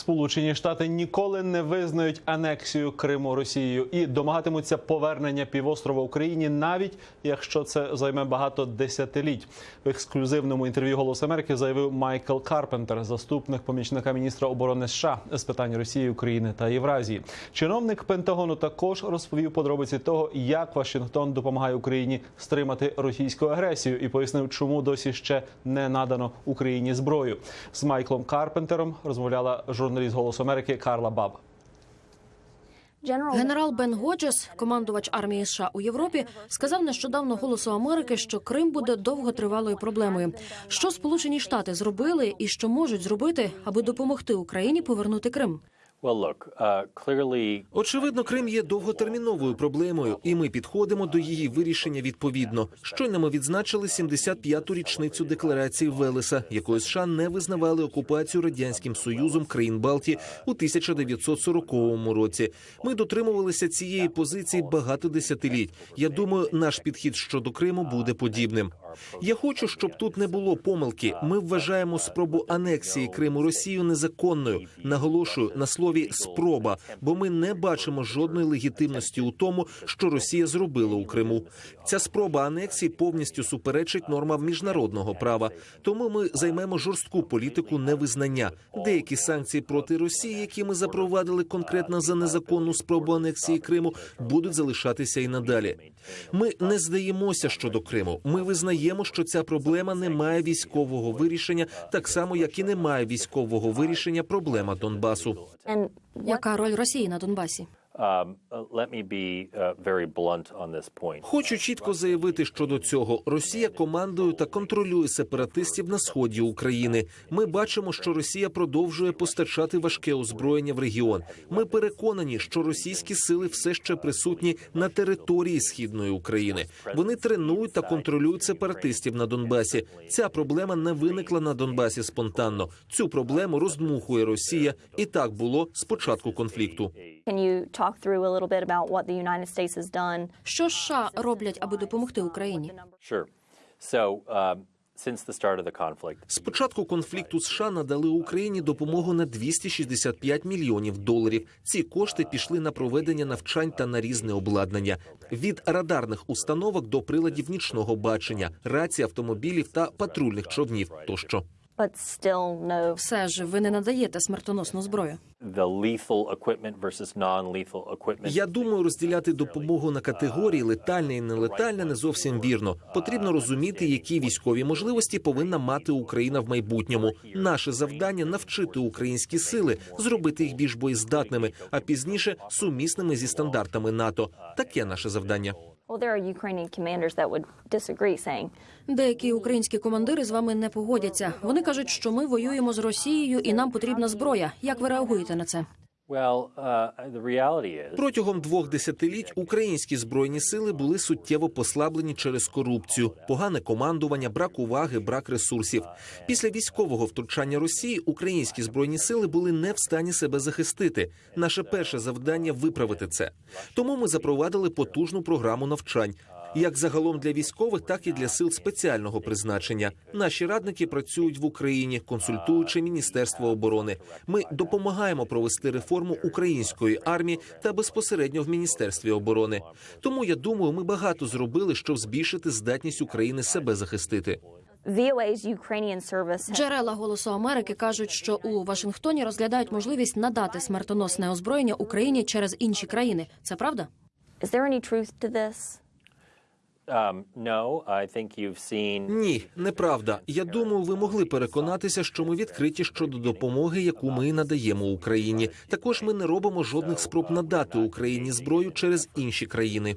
Сполучені Штати ніколи не визнають анексію Криму Росією і домагатимуться повернення півострова Україні, навіть якщо це займе багато десятиліть. В ексклюзивному інтерв'ю «Голос Америки» заявив Майкл Карпентер, заступник помічника міністра оборони США з питань Росії, України та Євразії. Чиновник Пентагону також розповів подробиці того, як Вашингтон допомагає Україні стримати російську агресію, і пояснив, чому досі ще не надано Україні зброю. З Майклом Карпентером розмовляла журналіст «Голосу Америки Карла Баб. Генерал Бен Годжес, командувач армії США у Європі, сказав нещодавно голосу Америки, що Крим буде довготривалою проблемою. Що Сполучені Штати зробили і що можуть зробити, аби допомогти Україні повернути Крим? Uh, Очевидно, Крим є довготерміновою проблемою, і ми підходимо до її вирішення відповідно. Щойно ми відзначили 75-ту річницю декларації Велеса, якою США не визнавали окупацію радянським союзом країн Балтії у 1940 році. Ми дотримувалися цієї позиції багато десятиліть. Я думаю, наш підхід щодо Криму буде подібним. Я хочу, щоб тут не було помилки. Ми вважаємо спробу анексії Криму Росією незаконною. Наголошую на слові спроба, бо ми не бачимо жодної легітимності у тому, що Росія зробила у Криму. Ця спроба анексії повністю суперечить нормам міжнародного права. Тому ми займемо жорстку політику невизнання. Деякі санкції проти Росії, які ми запровадили конкретно за незаконну спробу анексії Криму, будуть залишатися і надалі. Ми не здаємося щодо Криму. Ми визнаємо, що ця проблема не має військового вирішення, так само як і не має військового вирішення проблема Донбасу. Яка роль Росії на Донбасі? Um, uh, let me be uh, very blunt on this point. Хочу чітко заявити щодо цього: Росія командує та контролює сепаратистів на сході України. Ми бачимо, що Росія продовжує постачати важке озброєння в регіон. Ми переконані, що російські сили все ще присутні на території східної України. Вони тренують та контролюють сепаратистів на Донбасі. Ця проблема не виникла на Донбасі спонтанно. Цю проблему роздмухує Росія, і так було з початку конфлікту. Can you talk through a little bit about what the United States has done? Що США роблять, аби допомогти Україні? Sure. So, um, since the start of the conflict, З початку конфлікту США надали Україні допомогу на 265 мільйонів доларів. Ці кошти пішли на проведення навчань та на різне обладнання від радарних установок до приладів нічного бачення, рацій, автомобілів та патрульних човнів тощо. But still no Все ж ви не надаєте смертоносну зброю. the lethal equipment versus non-lethal equipment. Я думаю, розділяти допомогу на категорії летальне і нелетальне не зовсім вірно. Потрібно розуміти, які військові можливості повинна мати Україна в майбутньому. Наше завдання навчити українські сили, зробити їх більш боєздатними, а пізніше сумісними зі стандартами НАТО. Таке наше завдання. Деякі українські командири з вами не погодяться. Вони кажуть, що ми воюємо з Росією і нам потрібна зброя. Як ви реагуєте на це? Uh, Протягом двох десятиліть українські збройні сили були суттєво послаблені через корупцію, погане командування, брак уваги, брак ресурсів. Після військового втручання Росії українські збройні сили були не в стані себе захистити. Наше перше завдання виправити це. Тому ми запровадили потужну програму навчань. Як загалом для військових, так і для сил спеціального призначення. Наші радники працюють в Україні, консультуючи Міністерство оборони. Ми допомагаємо провести реформу української армії та безпосередньо в міністерстві оборони. Тому я думаю, ми багато зробили, щоб збільшити здатність України себе захистити. Джерела голосу Америки кажуть, що у Вашингтоні розглядають можливість надати смертоносне озброєння Україні через інші країни. Це правда? Ні, неправда. Я думаю, ви могли переконатися, що ми відкриті щодо допомоги, яку ми надаємо Україні. Також ми не робимо жодних спроб надати Україні зброю через інші країни.